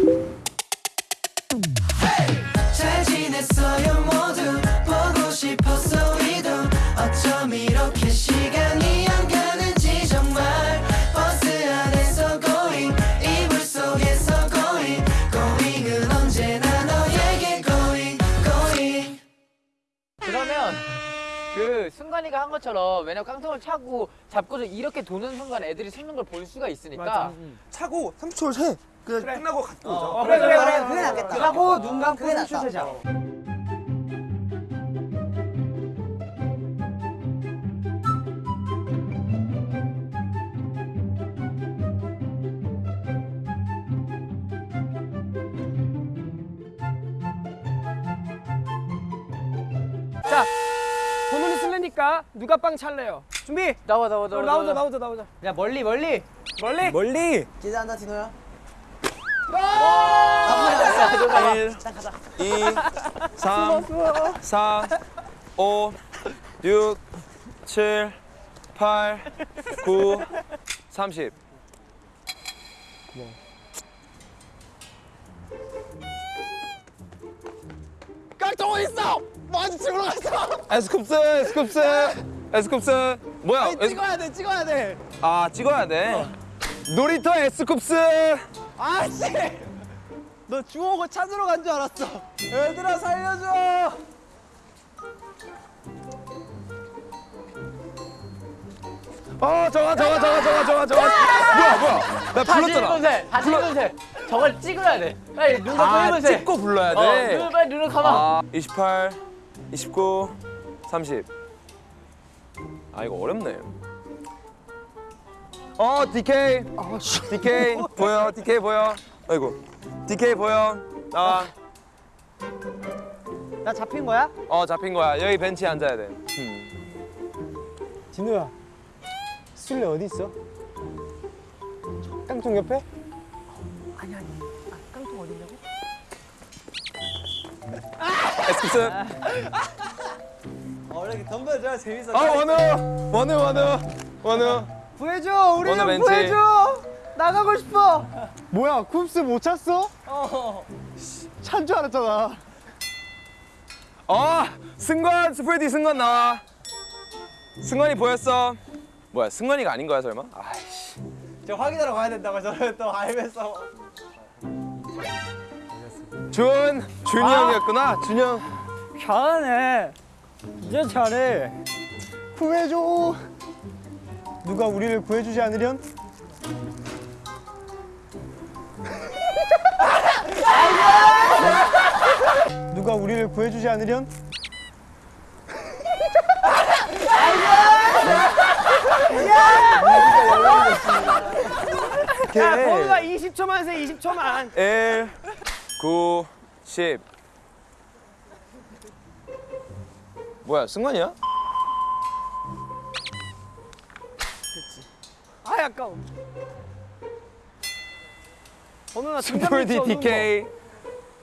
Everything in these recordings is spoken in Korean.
잘 그 순간이가 한 것처럼 왜냐면 깡통을 차고 잡고서 이렇게 도는 순간 애들이 섞는 걸 볼 수가 있으니까 차고 30초를 해. 그냥 끝나고 갔다 오자. 어, 그래 그래 그래 그게 낫겠다. 차고 눈 감고 그게 낫다. 춤추자 자, 쓸래니까 누가 빵 찰래요? 준비. 나와 나와 나와 어, 나오자, 나오자, 나오자. 야 멀리 멀리 멀리. 멀리. 기대한다 디노야. 1, 2, 3, 4, 5, 6, 7, 8, 9, 30. 깡통 어디 있어? 많이 찍으러 갔어. 에스쿱스, 에스쿱스, 에스쿱스. 뭐야? 에스... 찍어야 돼, 찍어야 돼. 아 찍어야 돼. 놀이터 에스쿱스. 아씨. 너 주워고 찾으러 간 줄 알았어. 얘들아 살려줘. 어 저거 저거 저거 저거 저거 저거. 뭐야 뭐야? 나 불렀잖아. 1분세 다시 1분세 저걸 찍어야 돼 빨리 눈 감고 아 1분세 찍고 불러야 어, 돼. 눈 빨리 눈을 감아 아 28, 29, 30. 아 이거 어렵네. 어 DK. DK 보여 DK 보여. 아이고 DK 보여. 나와. 나 잡힌 거야? 어 잡힌 거야. 여기 벤치에 앉아야 돼. 음. 진우야. 술래 어디 있어? 깡통 옆에? 에스쿱스. 원래 덤벼줘야 재밌어. 아 원우 원우 원우 원우. 구해줘, 우리 좀 벤치. 구해줘. 나가고 싶어. 뭐야, 쿱스 못 찾어? 어. 찬 줄 알았잖아. 어 승관 스프레디 승관 나와. 승관이 보였어. 뭐야 승관이가 아닌 거야 설마? 아이씨. 저 확인하러 가야 된다고 저를 또 알면서. 준 준이 형이었구나 준영. 잘하네. 진짜 잘해. 구해줘. 누가 우리를 구해주지 않으련? 누가 우리를 구해주지 않으련? 야, 번호가 20초만 세, 20초만. 1, 9, 10. 뭐야 승관이야? 아, 아까워. 번호나 스프레디 DK.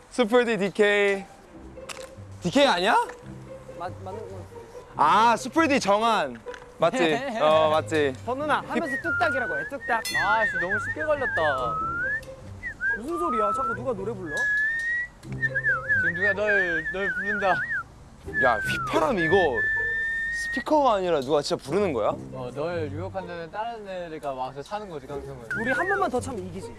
스프레디 DK. DK 아니야? 맞, 맞는 거. 아 스프레디 정한. 맞지? 어 맞지. 번호나 하면서 뚝딱이라고 해, 뚝딱. 아씨 너무 쉽게 걸렸다 무슨 소리야? 자꾸 누가 노래 불러? 지금 누가 널 널 부른다 야 휘파람 이거 스피커가 아니라 누가 진짜 부르는 거야? 어 널 유혹한다는 다른 애가 와서 차는 거지 깡통을 우리 한 번만 더 차면 이기지.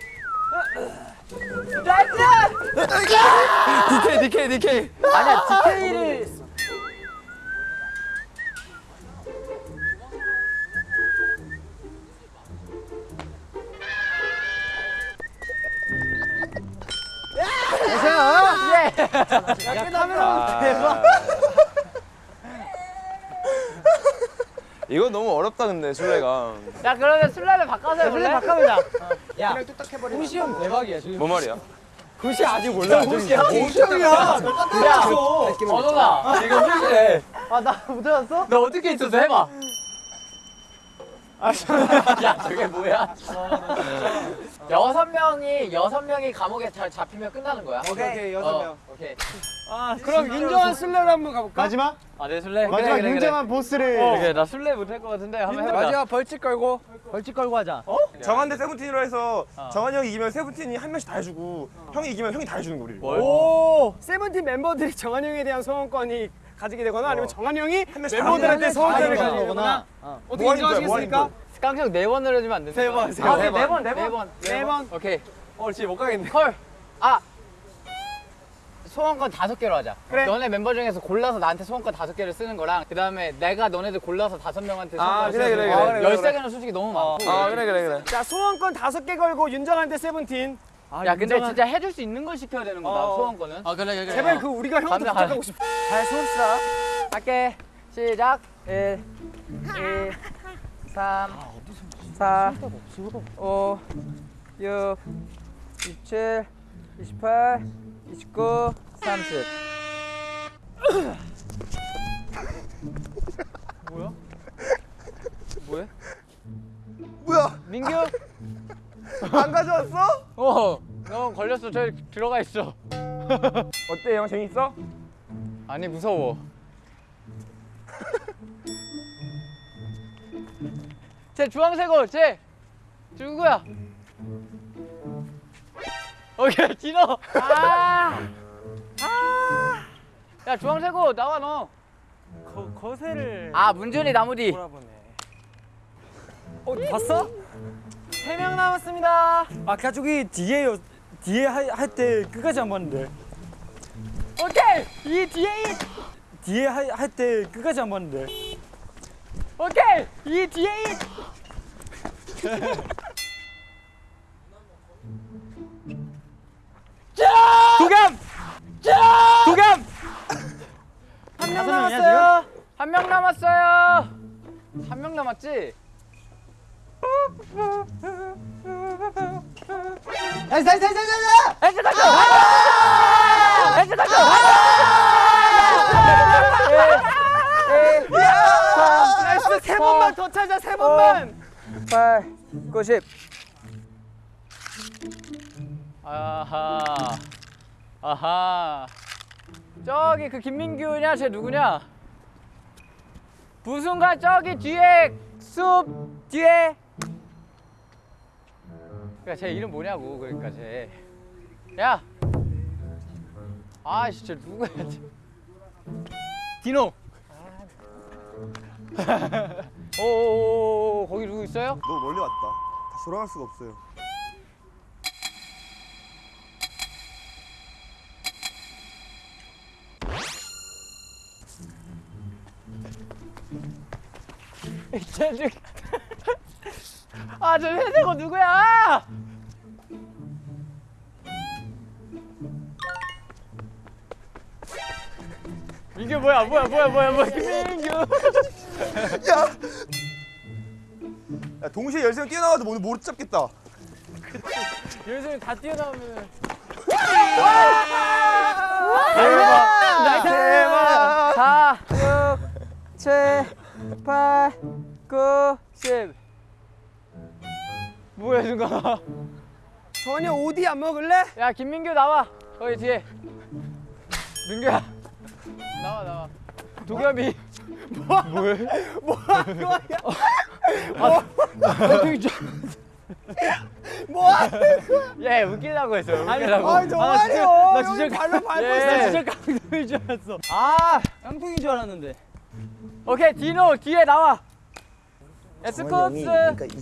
DK DK DK. 아니야 디테 야, 끝나면 대박. 이거 너무 어렵다 근데 술래가. 야 그러면 술래를 바꿔서 해볼래? 바꿔보자. 야 후시 형 대박이야 지금 뭔 말이야? 구시 아직 몰라. 후시야 형이야. 야 언호가 지금 후시래 아, 나못 찾았어? 너 어떻게 있었어 해봐 야 저게 뭐야? 여섯 명이 여섯 명이 감옥에 잘 잡히면 끝나는 거야. 오케이, 오케이, 여섯 어, 명. 오케이. 아 그럼 윤정한 술래로 한번 가볼까? 마지막? 아내 술래. 마지막 그래, 그래, 윤정한 보스를 그래. 그래 나 술래 못할 것 같은데 한번 해보자. 마지막 벌칙 걸고 벌칙 걸고 하자. 정한 대 세븐틴으로 해서 정한이 형이 이기면 세븐틴이 한 명씩 다 해주고 형이 이기면 형이 다 해주는 거 우리. 오 세븐틴 멤버들이 정한 형에 대한 소원권이 가지게 되거나 아니면 정한 형이 멤버들한테 소원권을 가지게 거구나. 되거나 어떻게 뭐 인정하시겠습니까? 깡총 네 번을 해주면 안 되나? 세 번, 세 아, 번. 네네 번, 번, 네 번, 네 번. 오케이. 어 진짜 못 가겠네. call. 아. 소원권 다섯 개로 하자. 그래. 너네 멤버 중에서 골라서 나한테 소원권 다섯 개를 쓰는 거랑 그 다음에 내가 너네들 골라서 다섯 명한테 아, 소원권 그래, 쓰는 거. 그래. 열세 개는 솔직히 너무 많고. 아 그래 그래 그래. 자 소원권 다섯 개 걸고 윤정한테 세븐틴. 아, 야 근데 윤정한- 진짜 해줄 수 있는 걸 시켜야 되는 거다 어. 소원권은. 아 그래 그래. 제발 그 우리가 감사- 부탁하고 싶어. 잘 손싸. 할게. 시작. 1, 2, 3, 4, 5, 6, 27, 28, 29, 30. 뭐야? 뭐야? 뭐야? 민규? 안 가져왔어? 어, 너 걸렸어. 저기 들어가 있어. 어때 형 재밌어? 아니 무서워. 쟤 주황색 옷, 쟤 누구야? 오케이 디노. 아, 아. 야 주황색 옷 나와 너. 거, 거세를 아 문준이 나무디. 돌아보네. 어 봤어? 세 명 남았습니다. 아까 저기 뒤에요. 뒤에 할 때 끝까지 안 봤는데. 오케이 이 뒤에 이 뒤에 할 때 끝까지 안 봤는데. 오케이 이 뒤에 이. 도겸! 도겸! 한명 남았어요. 한 명 남았어요. 한 명 남았지? 나이스 나이스 나이스 나이스 가죠. 헬스 가죠. 나이스 세 번만 더 찾아 세 번만. 8, 90. 아하. 아하. 저기 그 김민규냐? 쟤 누구냐? 부순가 저기 뒤에 숲 뒤에. 그러니까 쟤 이름 뭐냐고 그러니까 쟤. 야. 아씨 쟤 누구야? 쟤. 디노. 오오오오 거기 누구 있어요? 너무 멀리 왔다. 다시 돌아갈 수가 없어요. 쟤 아저 회색옷 누구야? 이게 뭐야 뭐야 뭐야 뭐야 뭐야. 김민규 야 동시에 열세 뛰어나와도 못, 못 잡겠다. 열심히 다 뛰어나오면 대박. 4 6 7 8 9 10 뭐야 순간 전혀 오디 안 먹을래? 야 김민규 나와. 거기 뒤에. 민규야 나와 나와 도겸이 뭐 뭐해 뭐하는 거야? 예 웃기다고 했어 아니, 웃기다고 아니 정말요. 나 여기 진짜- 발로 밟고 예. 있어. 나 진짜 깡통인 줄 알았어. 아 깡통인 줄 알았는데. 오케이 디노 뒤에 나와 에스코스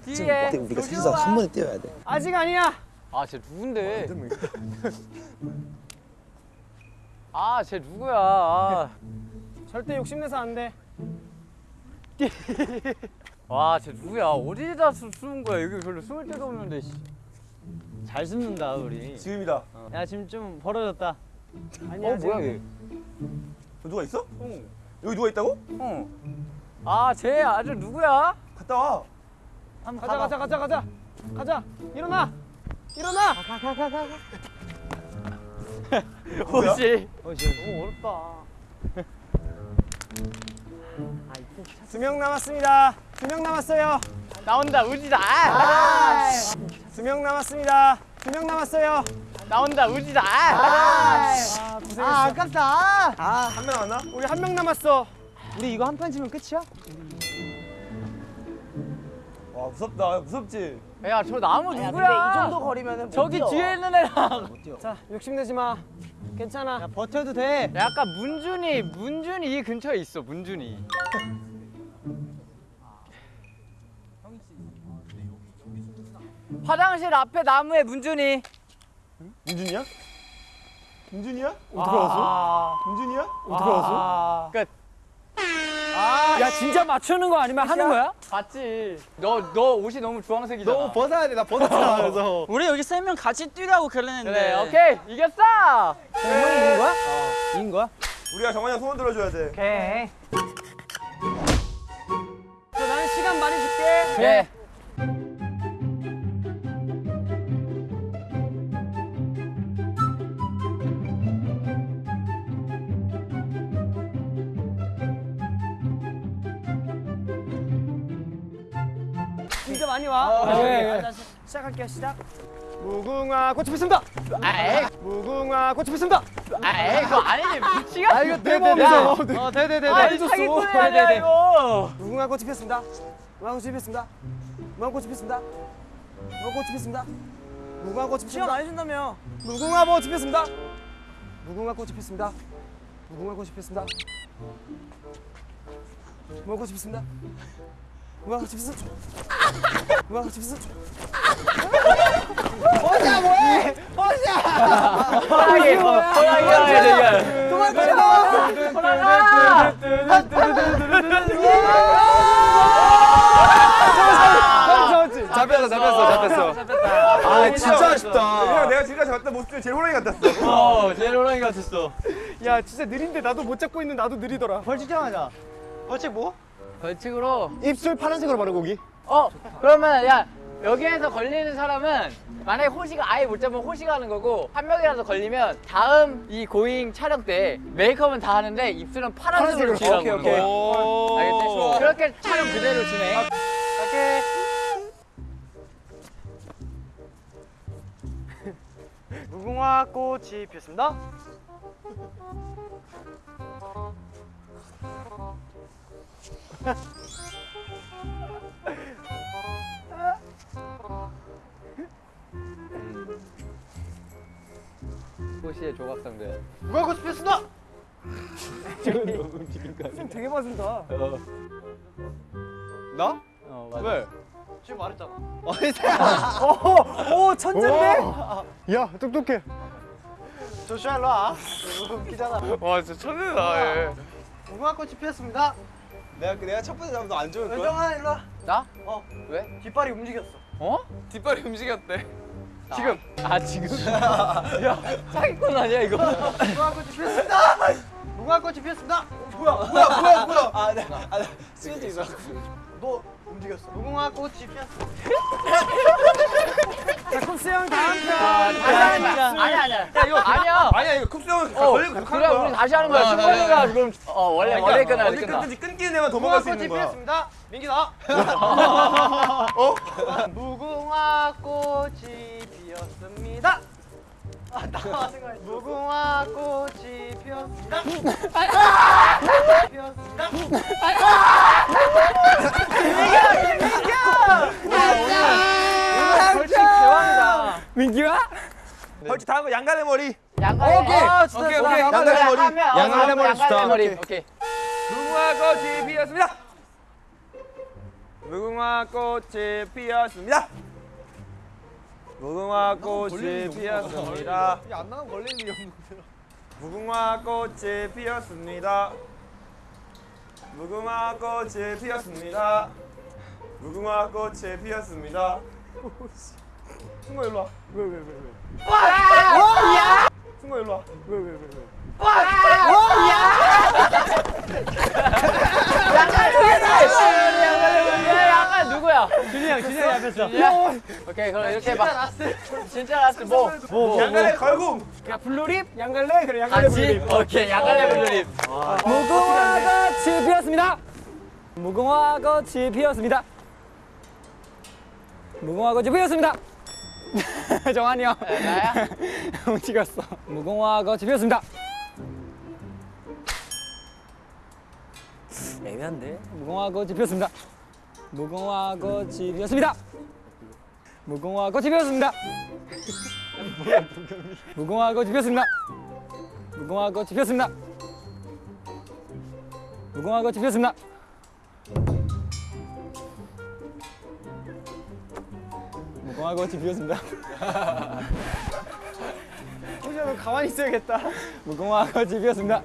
뒤에 우리가 셋이서 한 번에 뛰어야 돼. 아직 아니야. 아 쟤 누군데 아 쟤 누구야 아. 절대 욕심내서 안 돼. 와 쟤 누구야 어디다 수, 숨은 거야 여기 별로 숨을 데도 없는데 씨. 잘 숨는다 우리. 지금이다. 야 지금 좀 벌어졌다. 아니야. 어 뭐야. 얘저 누가 있어? 여기 누가 있다고? 어. 아 쟤 아주 누구야 갔다 와. 한번 가자 가자 가자 가자. 가자. 일어나. 일어나. 혹시 너무 어렵다. 두명 남았습니다. 두 명 남았어요. 나온다 우지다. 아, 두명 남았습니다. 두 명 남았어요. 나온다 우지다. 아, 아 아깝다. 한명 남았나? 우리 한 명 남았어. 우리 이거 한 판 지면 끝이야? 와 무섭다 무섭지 야 저 나무 누구야? 이 정도 거리면은 저기 뒤에 있는 애랑. 자, 욕심내지 마. 괜찮아. 버텨도 돼. 약간 문준이 문준이 이 근처에 있어 문준이. 화장실 앞에 나무에 문준이. 민준이야? 민준이야? 어떻게 알았어? 민준이야? 어떻게 알았어? 끝. 야 진짜 맞추는 거 아니면 하는 거야? 봤지. 너 너 옷이 너무 주황색이잖아. 너 벗어야 돼. 나 벗었잖아. 그래서. 우리 여기 세 명 같이 뛰라고 그랬는데 그래 오케이 이겼어. 이긴 거야? 이긴 거야? 우리가 정환이 형 소원 들어줘야 돼. 오케이. 자, 나는 시간 많이 줄게. 예. 진 짜 많이 와. 네. 시작할게요. 시작. 무궁화 꽃이 피습니다. 아이 무궁화 꽃이 피습니다. 아이 그거 아니지 미치가. 아 이거 내 네, 몸이죠. 어, 네네네. 아니 사기꾼이 아니야 이거. 무궁화 꽃이 피었습니다. 무궁화 꽃이 피었습니다. 무궁화 꽃이 피었습니다. 무궁화 꽃이 피었습니다. 무궁화 꽃이 피었습니다. 안 해준다며 무궁화 꽃이 피었습니다. 무궁화 꽃이 피었습니다. 무궁화 꽃이 피었습니다. 무궁화 꽃이 피었습니다. 무궁화 꽃이 피었습니다. 무궁화 꽃이 피었습니다. 호랑이 호랑이 도망쳐. 호랑아. 잡혔어, 잡혔어, 잡혔어. 아, 진짜 아쉽다. 형, 내가 지금까지 봤던 모습 중에 제일 호랑이 같았어. 어 제일 호랑이 같았어. 야 진짜 느린데 나도 못 잡고 있는 나도 느리더라. 벌칙 정하자. 벌칙 뭐? 벌칙으로. 입술 파란색으로 바르고 오기. 어 그러면 야 여기에서 걸리는 사람은 만약에 호시가 아예 못 잡으면 호시가 하는 거고 한 명이라도 걸리면 다음 이 고잉 촬영 때 메이크업은 다 하는데 입술은 파란색으로 칠하고 오케이, 오케이. 거야. 알겠지? 그렇게 촬영 그대로 진행. 오케이. 무궁화 꽃이 피었습니다. 호시의 조각상들. 무궁화 꽃이 피었습니다. 되게 맞은다. 나? 어 맞아. 왜? 지금 말했잖아. 오 천재인데? 야 똑똑해. 조슈아 일로 와. 웃기잖아. 와, 진짜 천재다, 얘. 무궁화 꽃이 피었습니다. 내가, 내가 첫 번째 잡으면 안 좋을 거야? 열정아 일로 와. 나? 어. 왜? 뒷발이 움직였어. 어? 뒷발이 움직였대. 지금. 아 지금? 야 사기꾼 아니야 이거? 무궁화 꽃이 피었습니다. 무궁화 꽃이 피었습니다. 뭐야 뭐야 뭐야 뭐야. 아, 네. 아, 네. 스케줄 있어. 너 움직였어. 무궁화 꽃이 피었습니다. 자 쿱스 형 다음 편. 아니 아니 아니 이거 아니야. 아니야, 이거 쿱스 어 걸리고 계속 하는 우리 거야. 다시 하는 거야. 어, 승관이가 지금 어 원래 그러니까 머리 끝나 끝나. 끊든지 끊기는 무궁화 도망갈 수 있는 거야. 피었습니다. 민기 나. 무궁화 꽃이 피었습니다. 아, 나와. 무궁화 꽃이 피었습니다. 피었습니다. 벌칙 대왕이다. 민기야? 벌칙 다음 거 양갈래 머리. 양갈래. 오케이. 아, 진짜 오케이. 오케이. 양갈래 머리. 양갈래 머리 양갈래 좋다. 머리. 오케이. 무궁화 꽃이 피었습니다. 무궁화 꽃이 피었습니다. 무궁화 꽃이 피었습니다. 안 나가면 걸릴 일이 없는데. 무궁화 꽃이 피었습니다. 무궁화 꽃이 피었습니다. 무궁화 꽃이 피었습니다. 승모 일로 와. 왜 왜 왜 왜? 승모 일로 와. 왜 왜 왜 왜? 양갈 누구야? 준이 형 준이 형 앞에서 오케이 그럼 이렇게 해봐. 진짜 last 뭐? 뭐? 양갈래 걸고. 야 blue lip? 양갈래? 그래 양갈래 같이? blue lip. 오케이 양갈래 blue lip. 무궁화 꽃이 피었습니다 무궁화 꽃이 피었습니다 무궁화 꽃이 피었습니다. 정한이 형. 네, 나야? 움직였어. 무궁화 꽃이 피었습니다. 애매한데? 무궁화 꽃이 피었습니다. 무궁화 꽃이 피었습니다. 무궁화 꽃이 피었습니다. 무궁화 꽃이 피었습니다. 무궁화 꽃이 피었습니다. 무궁화 꽃이 피었습니다. 무궁화 꽃이 피었습니다. 호시야 가만히 있어야겠다. 무궁화 꽃이 피었습니다.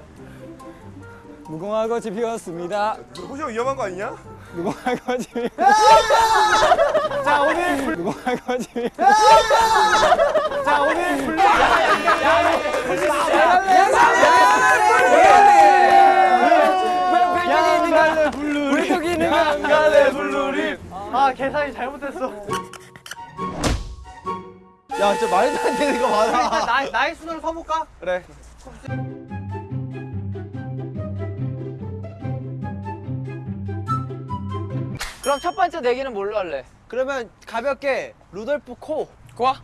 무궁화 꽃이 피었습니다. 호시 형 위험한 거 아니냐? 무궁화 꽃이 피었습니다. 자 오늘 무궁화 꽃이 피었습니다. 자 오늘. 아 계산이 잘못됐어. 야 진짜 말도 안 되는 거 많아. 나이 나이 순으로 서볼까? 그래. 그럼 첫 번째 내기는 뭘로 할래? 그러면 가볍게 루돌프 코. 좋아.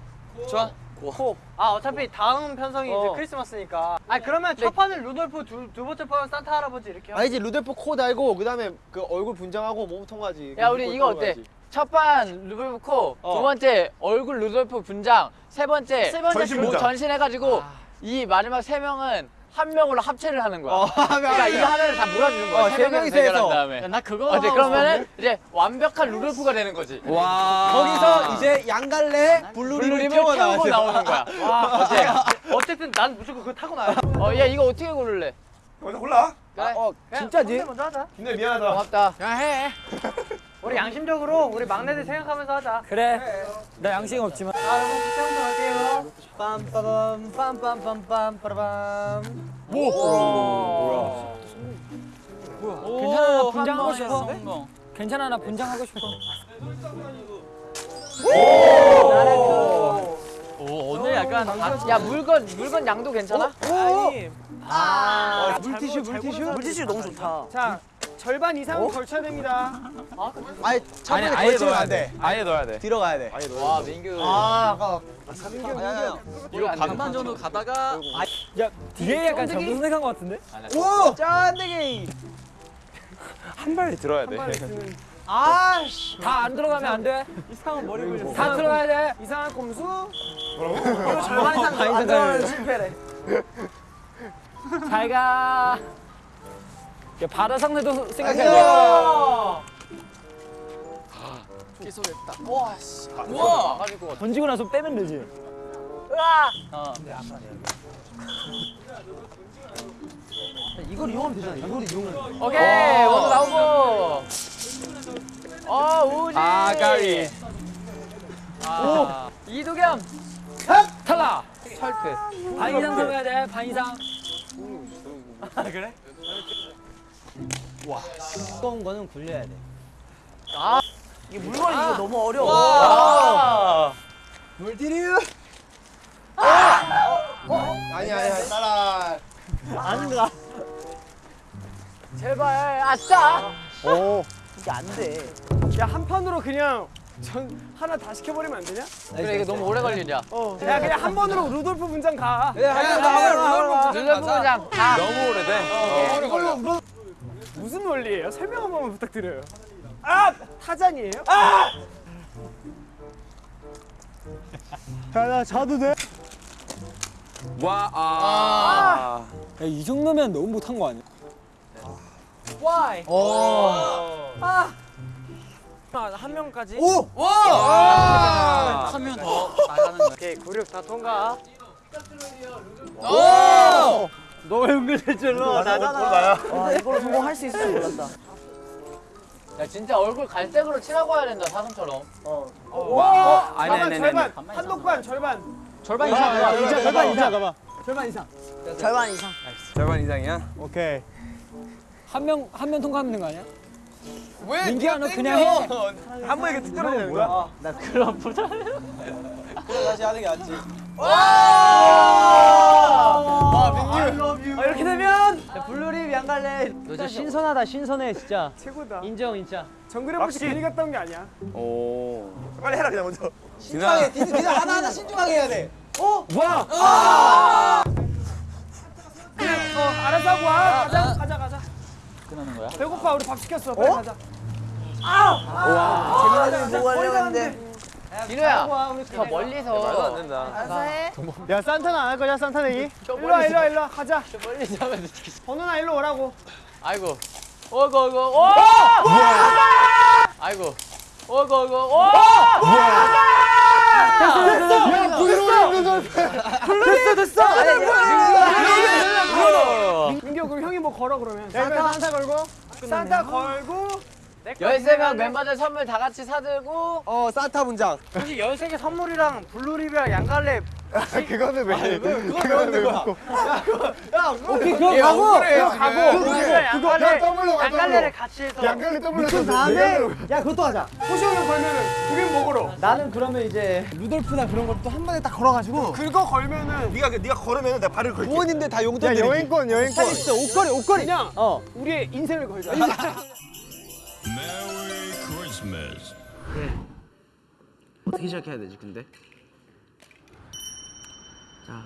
좋아. 코. 아 어차피 다음 편성이 어. 이제 크리스마스니까. 아 그러면 첫 판은 루돌프 두, 두 번째 판은 산타 할아버지 이렇게. 하고. 아니지 루돌프 코 달고 그 다음에 그 얼굴 분장하고 몸 통과지. 야 우리 이거 어때? 첫판 루돌프 코, 어. 두 번째 얼굴 루돌프 분장, 세 번째 세 번째 전신 그 분장. 전신 해가지고 이 마지막 세 명은 한 명으로 합체를 하는 거야. 어, 그러니까 이거 하나를 다 몰아주는 거야. 어, 세 해서. 다음에. 나 그거. 어때? 그러면은 이제 완벽한 루돌프가 되는 거지. 와. 거기서 이제 양갈래 블루림을 태워 나오는 거야. 와 어때? 어쨌든 난 무조건 그거 타고 나요. 어, 야 이거 어떻게 고를래? 먼저 골라. 그래. 어 진짜지? 먼저 하자. 근데 미안하다. 고맙다. 야 해. 우리 양심적으로 우리 막내들 생각하면서 하자. 그래. 나 양심 없지만. 아 여러분 부터 갈게요. 빰빠밤 빰빰빰빰 빠라밤. 괜찮아 나 분장하고 싶어. 괜찮아 나 분장하고 싶어. 오 오늘 약간 야 물건 물건 양도 괜찮아? 아니. 아 물티슈 물티슈 물티슈 너무 좋다. 자 절반 이상은 걸쳐야 됩니다. 아니 아니 아예 넣어야 돼. 아예 넣어야 돼. 들어가야 돼. 와 민규 아 아까 민규 이거 이거 안 반만 되나? 정도 가다가 야 뒤에 약간 잘못 선택한 것 같은데? 오 짠데기. 한 발에 들어야 돼. 아씨. 다 안 들어가면 안 돼. 이상한 머리 굴렸어. 다 들어가야 돼. 이상한 꼼수. 이거 절반 이상 반안 들어가면 실패래. 잘 가. 야 바다 상대도 생각해야 돼. 우와 가지고 던지고 나서 빼면 되지. 어. 이걸 이용하면 되잖아. 이걸 이용하면. 오케이 원도 나오고 어 우지 아가리. 아, 이도겸 탈락. 철크 반 이상 들어가야 돼. 반 이상. 두꺼운 거는 굴려야 돼. 아 이게 물건이 이거 너무 어려워. 와. 물티슈. 아니 아니 따라. 아닌가? 제발 아싸 이게 안 돼. 야한 판으로 그냥 전 하나 다 시켜버리면 안 되냐? 그래 이거 너무 오래 걸리냐 어. 야 그냥 한 번으로 루돌프 분장 가. 야, 야, 나 루돌프 루돌프 분장 가 너무 오래돼. 오래 걸려 무슨 원리예요? 설명 한 번만 부탁드려요. 아 타잔이에요? 아! 야 나 자도 돼? 와 아. 야, 이 정도면 너무 못한 거 아니야? Why? 오. 한 명까지. 오. 와. 하면 더 나가는 거야. 오케이 구륙 다 통과. 오. 너왜 은근슬쩍 나잖아. 와 이걸로 성공할 수 있을 줄 몰랐다. 야 진짜 얼굴 갈색으로 칠하고 와야 된다 사슴처럼 와. 아니, 절반 아니, 절반 아니. 한독반 절반. 절반 이상, 이상 이상, 절반 이상. 가봐. 절반 이상. 절반 이상. 절반 이상이야? 오케이. 한 명 한 명 통과하면 되는 거 아니야? 왜? 민기야 너 그냥 해. 한 번에 이렇게 툭 떨어지는 거야? 나 그럼 보자. 그래 다시 하는 게 낫지. 아 민규. 아, 이렇게 되면 blue lip 양갈래. 너 진짜 신선하다 신선해 진짜. 최고다. 인정 진짜. 정글의 불씨 괜히 갔다 온 게 아니야. 빨리 해라 그냥 먼저. 신중하게 디즈 디즈 하나 하나 신중하게 해야 돼. 어, 알아서 하고 와. 가자, 가자, 가자. 끝나는 거야? 배고파, 우리 밥 시켰어. 빨리 가자. 재민이는 뭐 하려고 했는데. 진호야 저 멀리서 말도 안 된다. 야, 산타는 안 할 거냐, 산타 내기? 일로 와, 일로 와, 일로 와. 가자. 저 멀리서 하면 어떻게 번호나 일로 오라고. 아이고 어이구 어이구 오! 아이고 어이구 어이구 오! 됐어, 됐어. 아니, 민규, 그럼 형이 뭐 걸어, 그러면. 산타, 산타 걸고. 산타 걸고. 13명 멤버들 선물 다 같이 사들고 어 산타 분장. 혹시 13개 선물이랑 blue lip이랑 양갈래 그거는 왜? 그거는 왜 먹고? 예, 억울해요. 가고 blue lip이랑 양갈래 더블로 가, 양갈래를 같이 해서 양갈래 더블로 가. 다음에, 야, 그것도 하자. 포션을 걸면은, 그게 먹으러. 나는 그러면 이제 루돌프나 그런 걸 또 한 번에 딱 걸어가지고. 그거 걸면은. 네가 네가 걸으면 내가 발을 걸게. 부모님들 다 용돈 드리기. 여행권, 여행권. 있어 옷걸이 옷걸이. 그냥, 어. 우리의 인생을 걸자. Christmas. 어떻게 시작해야 되지 근데? 자,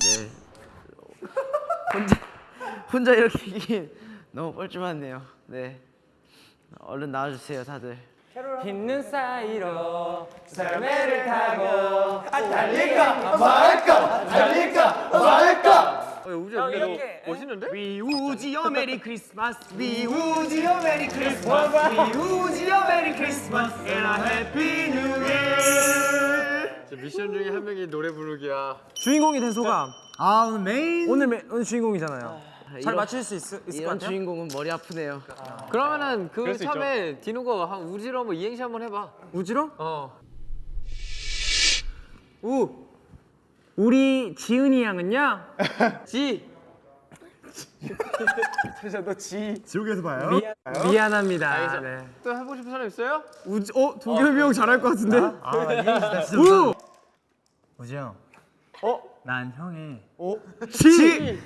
네. 혼자 혼자 이렇게 이긴 너무 뻘쭘하네요. 네. 얼른 나와주세요 다들. 흰 눈 사이로 썰매를 타고 달릴까 말까 달릴까 말까. 어, 우지야 근데 너 멋있는데? 위우지요 메리 크리스마스 위우지요 메리 크리스마스 위우지요 메리 크리스마스 and a happy new year. 미션 중에 한 명이 노래 부르기야. 주인공이 된 소감. 아 오늘 메인 오늘 메, 오늘 주인공이잖아요. 잘 맞출 수 있, 있을 것 이런 같아요? 주인공은 머리 아프네요. 그러면은 그 참에 디노가 한 우지로 한번 이행시 한번 해봐. 우지로? 어. 우 우리 지훈이 양은요 지 지옥에서 봐요. 미안 합니다 네. 또 해보고 싶은 사람 있어요? 우지, 어? 도겸이 형 잘할 것 같은데? 아 이행시다 진짜. 우! 우지 형. 어? 난 형의 지!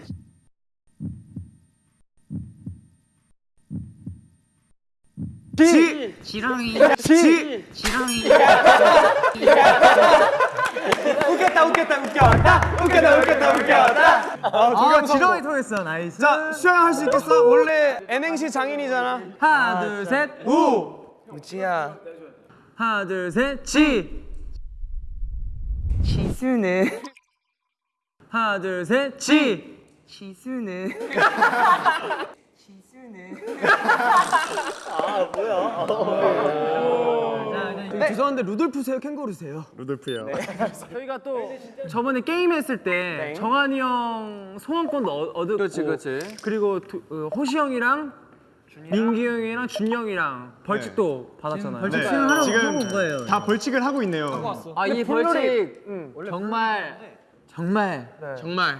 지! 지렁이, 지! 지렁이. 웃겼다 웃겼다 웃겼다? 웃겼다 웃겼다 웃겼다? 아 지렁이 통했어 나이스. 자 순영 할 수 있겠어? 원래 N행시 장인이잖아. 하나 둘셋우! 우지야 하나 둘셋지. 지수는. 하나 둘셋지. 지수는 네. 죄송한데 루돌프세요 캥거루세요? 루돌프요. 저희가 또 저번에 게임 했을 때 정한이 형 소원권도 얻- 얻었고 그렇지 그렇지 그리고 두- 어, 호시 형이랑 민기 형이랑 준 형이랑 벌칙도 받았잖아요. 네, 지금 다 벌칙을 하고 있네요. 아이 벌칙 정말 네. 정말 정말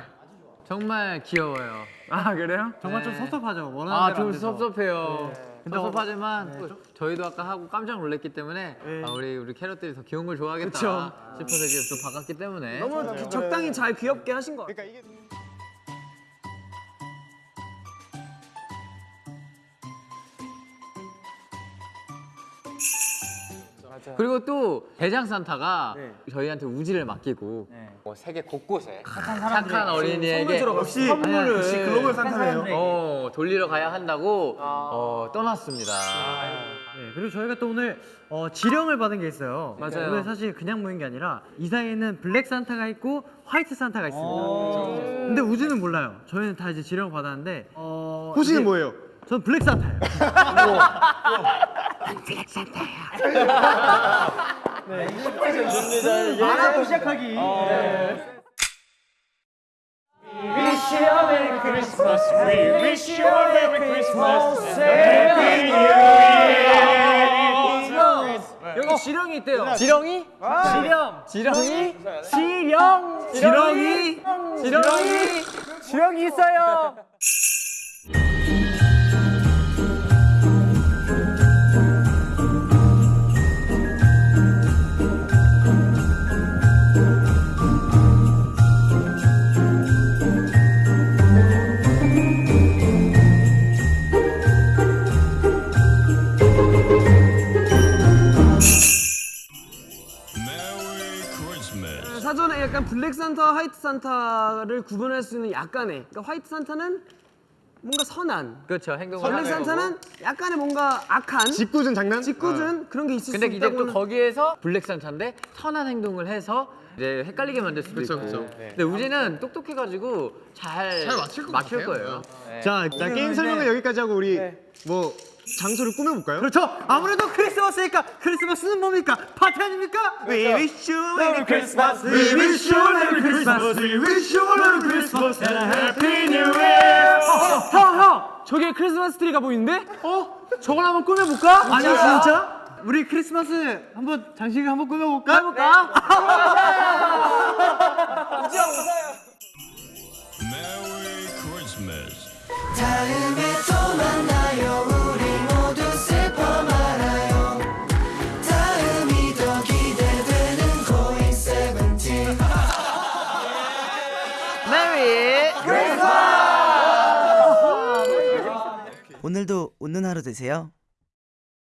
정말 귀여워요 아 그래요? 정말 좀 섭섭하죠. 원하는 아 좀. 섭섭해요 네. 섭섭하지만 또 저희도 아까 하고 깜짝 놀랐기 때문에 아, 우리 우리 캐럿들이 더 귀여운 걸 좋아하겠다 그쵸. 싶어서 이게 좀 바꿨기 때문에 너무 적당히 잘 귀엽게 하신 것 같아요. 그러니까 이게 그리고 또 대장 산타가 네. 저희한테 우지를 맡기고 뭐 세계 곳곳에 착한 어린이에게 역시 선물을. 역시 글로벌 산타네요. 어, 돌리러 가야 한다고 어, 떠났습니다. 네, 그리고 저희가 또 오늘 어, 지령을 받은 게 있어요. 맞아요. 오늘 사실 그냥 모인 게 아니라 이 사이에는 블랙 산타가 있고 화이트 산타가 있습니다. 근데 우주는 몰라요. 저희는 다 이제 지령을 받았는데 어, 호시는 이제 뭐예요? 저는 블랙 산타예요. 말하고 시작하기. Wish you a Merry Christmas. We wish you a Merry Christmas. Happy New Year. 여기 지령이 있대요. 지렁이? 지령. 지렁이? 지령. 지렁이. 지렁이. 지렁이 있어요. 약간 블랙 산타와 화이트 산타를 구분할 수 있는 약간의 그러니까 화이트 산타는 뭔가 선한 그렇죠. 행동을 블랙. 산타는 약간의 뭔가 악한 짓궂은 장난? 짓궂은 그런 게 있을 근데 수 이제 있다고 또 거기에서 블랙 산타인데 선한 행동을 해서 이제 헷갈리게 만들 수도 있고. 근데 우지는 똑똑해가지고 잘, 맞출, 거예요. 자, 자 게임 설명은 여기까지 하고 우리 뭐 장소를 꾸며볼까요? 그렇죠. 아무래도 크리스마스니까 크리스마스는 뭡니까? 파티 아닙니까? We wish you Merry Christmas. We wish you a Merry Christmas. We wish you a Merry Christmas and a Happy New Year. 형, 형! 저기 크리스마스 트리가 보이는데? 어? 저걸 한번 꾸며볼까? 아니요 진짜? 우리 크리스마스 한번 장식을 한번 꾸며볼까? 해볼까? Merry Christmas. 다음에 또 만나요 웃는 하루 되세요